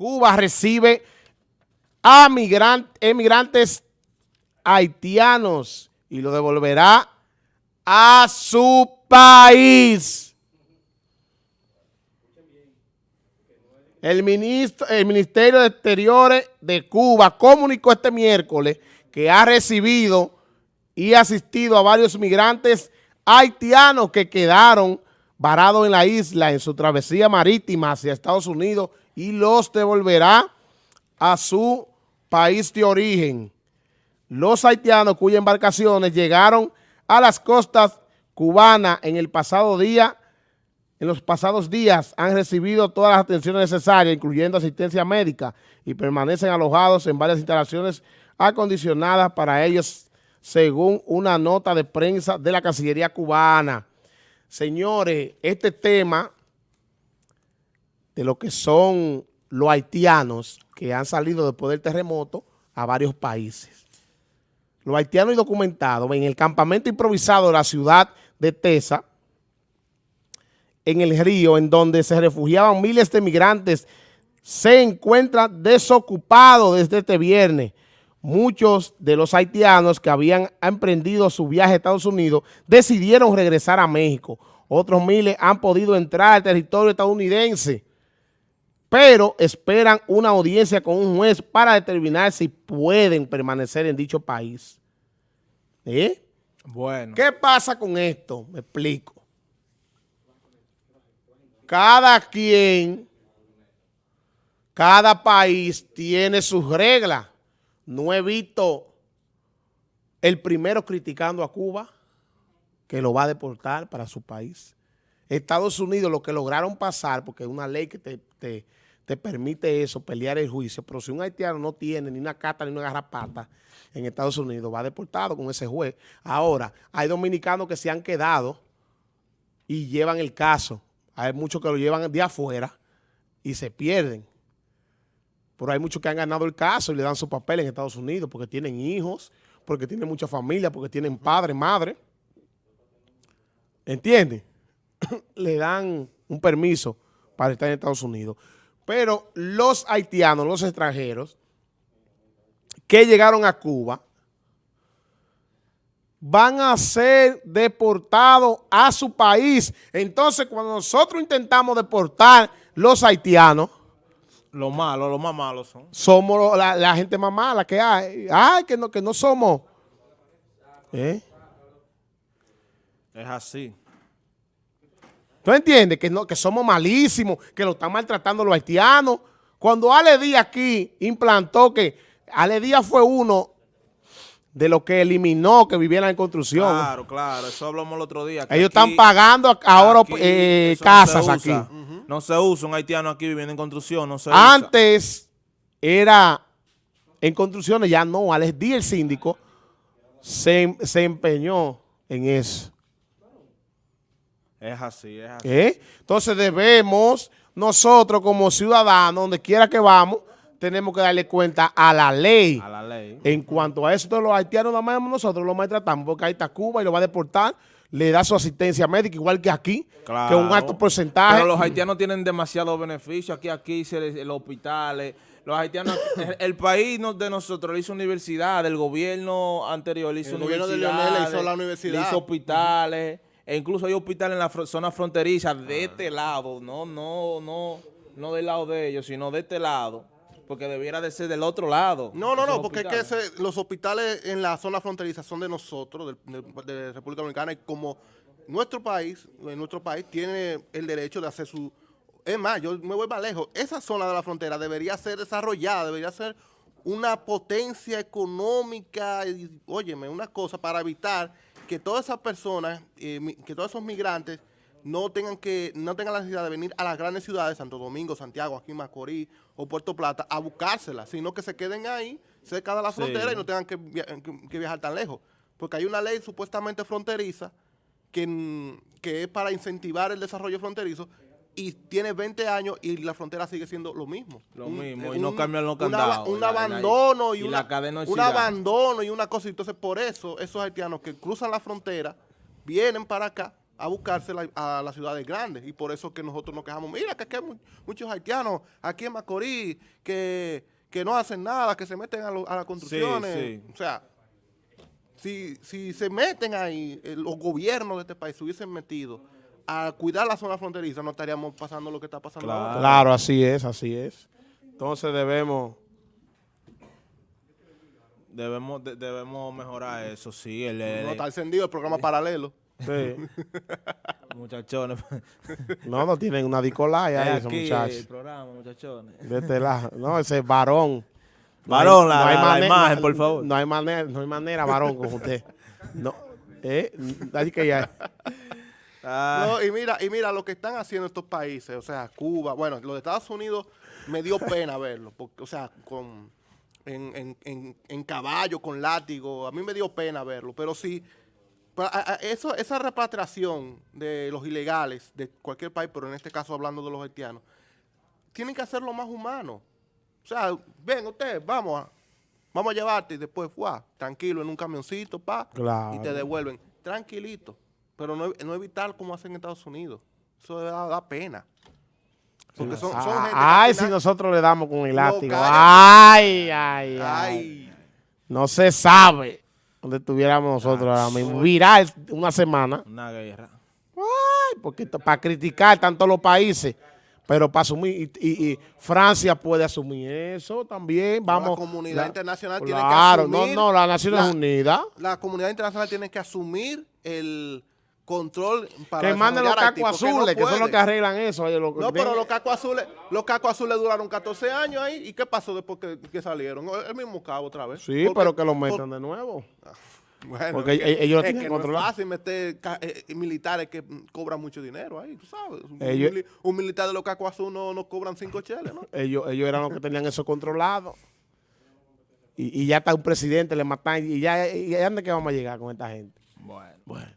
Cuba recibe a emigrantes haitianos y lo devolverá a su país. El, ministro, el Ministerio de Exteriores de Cuba comunicó este miércoles que ha recibido y asistido a varios migrantes haitianos que quedaron varados en la isla en su travesía marítima hacia Estados Unidos y los devolverá a su país de origen. Los haitianos cuyas embarcaciones llegaron a las costas cubanas en el pasado día, en los pasados días han recibido todas las atenciones necesarias, incluyendo asistencia médica, y permanecen alojados en varias instalaciones acondicionadas para ellos, según una nota de prensa de la Cancillería cubana. Señores, este tema de lo que son los haitianos que han salido después del terremoto a varios países. Los haitianos y documentados en el campamento improvisado de la ciudad de Tesa, en el río, en donde se refugiaban miles de migrantes, se encuentran desocupados desde este viernes. Muchos de los haitianos que habían emprendido su viaje a Estados Unidos decidieron regresar a México. Otros miles han podido entrar al territorio estadounidense pero esperan una audiencia con un juez para determinar si pueden permanecer en dicho país. ¿Eh? Bueno. ¿Qué pasa con esto? Me explico. Cada quien, cada país tiene sus reglas. No he visto el primero criticando a Cuba, que lo va a deportar para su país. Estados Unidos, lo que lograron pasar, porque es una ley que te te permite eso, pelear el juicio, pero si un haitiano no tiene ni una cata ni una garrapata en Estados Unidos, va deportado con ese juez. Ahora, hay dominicanos que se han quedado y llevan el caso. Hay muchos que lo llevan de afuera y se pierden. Pero hay muchos que han ganado el caso y le dan su papel en Estados Unidos porque tienen hijos, porque tienen mucha familia, porque tienen padre, madre. ¿Entienden? le dan un permiso para estar en Estados Unidos. Pero los haitianos, los extranjeros, que llegaron a Cuba, van a ser deportados a su país. Entonces, cuando nosotros intentamos deportar los haitianos, los malos, los más malos son. Somos la, gente más mala que hay. Ay, que no, que no somos. ¿Eh? Es así. ¿Tú entiendes? Que, no, que somos malísimos, que lo están maltratando los haitianos. Cuando Ale Díaz aquí implantó que Ale Díaz fue uno de los que eliminó que vivieran en construcción. Claro, claro, eso hablamos el otro día. Ellos están pagando ahora eh, casas aquí. No se usa un haitiano aquí viviendo en construcción, no se Antes era en construcciones, ya no. Alex Díaz, el síndico, se, se empeñó en eso. Es así, es así. ¿Eh? Entonces debemos nosotros como ciudadanos, donde quiera que vamos, tenemos que darle cuenta a la ley. A la ley. En cuanto a eso de los haitianos, nada más nosotros los maltratamos, porque ahí está Cuba y lo va a deportar, le da su asistencia médica, igual que aquí, que un alto porcentaje. Pero los haitianos tienen demasiados beneficios. Aquí, aquí, los hospitales, los haitianos, el país de nosotros le hizo universidad, el gobierno anterior le hizo el gobierno de Leonel hizo la universidad. Le hizo hospitales. E incluso hay hospitales en la zona fronteriza de este lado, no, no, no, no del lado de ellos, sino de este lado, porque debiera de ser del otro lado. No, no, no, porque es que los hospitales en la zona fronteriza son de nosotros, de, República Dominicana, y como nuestro país, nuestro país tiene el derecho de hacer su... Es más, yo me voy más lejos, esa zona de la frontera debería ser desarrollada, debería ser una potencia económica, y, óyeme, una cosa para evitar que todas esas personas, eh, que todos esos migrantes no tengan que no tengan la necesidad de venir a las grandes ciudades, Santo Domingo, Santiago, aquí Macorís o Puerto Plata, a buscárselas, sino que se queden ahí, cerca de la frontera y no tengan que, viajar tan lejos. Porque hay una ley supuestamente fronteriza que, que es para incentivar el desarrollo fronterizo y tiene 20 años y la frontera sigue siendo lo mismo. Lo mismo, y no cambian los candados. Un abandono y, una, un abandono y una cosa. Entonces, por eso, esos haitianos que cruzan la frontera, vienen para acá a buscarse a las ciudades grandes y por eso que nosotros nos quejamos, mira que aquí hay muchos haitianos aquí en Macorís que, no hacen nada, que se meten a, las construcciones, o sea, si, si se meten ahí, los gobiernos de este país se hubiesen metido a cuidar la zona fronteriza, no estaríamos pasando lo que está pasando claro. ahora. Claro, así es, así es. Entonces debemos... Debemos, debemos mejorar eso, sí. El, no está encendido el programa paralelo. Sí. muchachones. no, no tienen una dicolaya esos muchachos. el programa, muchachones. De este lado. No, ese es varón. Varón, la, hay imagen, por favor. No hay manera, no hay manera, varón, con usted. No, eh, así que ya... Ah. No, y mira, y mira lo que están haciendo estos países, o sea, Cuba, bueno, los de Estados Unidos me dio pena verlo, porque, o sea, con en, en, en, caballo, con látigo, a mí me dio pena verlo, pero sí, eso, esa repatriación de los ilegales de cualquier país, pero en este caso hablando de los haitianos, tienen que hacerlo más humano. O sea, ven ustedes, vamos a, vamos a llevarte y después, fue tranquilo, en un camioncito, pa, y te devuelven. Tranquilito pero no, no evitar como hacen en Estados Unidos. Eso da, pena. Porque son, son gente Ay, si nosotros le damos con el látigo. Ay, ay, ay, No se sabe dónde estuviéramos nosotros ahora mismo. Viral una semana. Una guerra. Ay, porque para criticar tanto los países, pero para asumir, y, Francia puede asumir eso también. Vamos, la comunidad internacional tiene que asumir. Claro, no, no, las Naciones Unidas. La comunidad internacional tiene que asumir el control para que manden los cacos azules, que, son los que arreglan eso. no, pero los cacos azules, los cacos azules duraron 14 años ahí. ¿Y qué pasó después que, salieron? El mismo cabo otra vez. Sí, pero que lo metan de nuevo. Ah, bueno, porque es que, ellos es que no es fácil meter eh, militares que cobran mucho dinero ahí, tú sabes. un, militar de los cacos azules no, no cobran cinco cheles, ¿no? Ellos, ellos eran los que tenían eso controlado. Y, y ya está un presidente, le matan. Y ya, y ya, ¿dónde que vamos a llegar con esta gente? Bueno. bueno.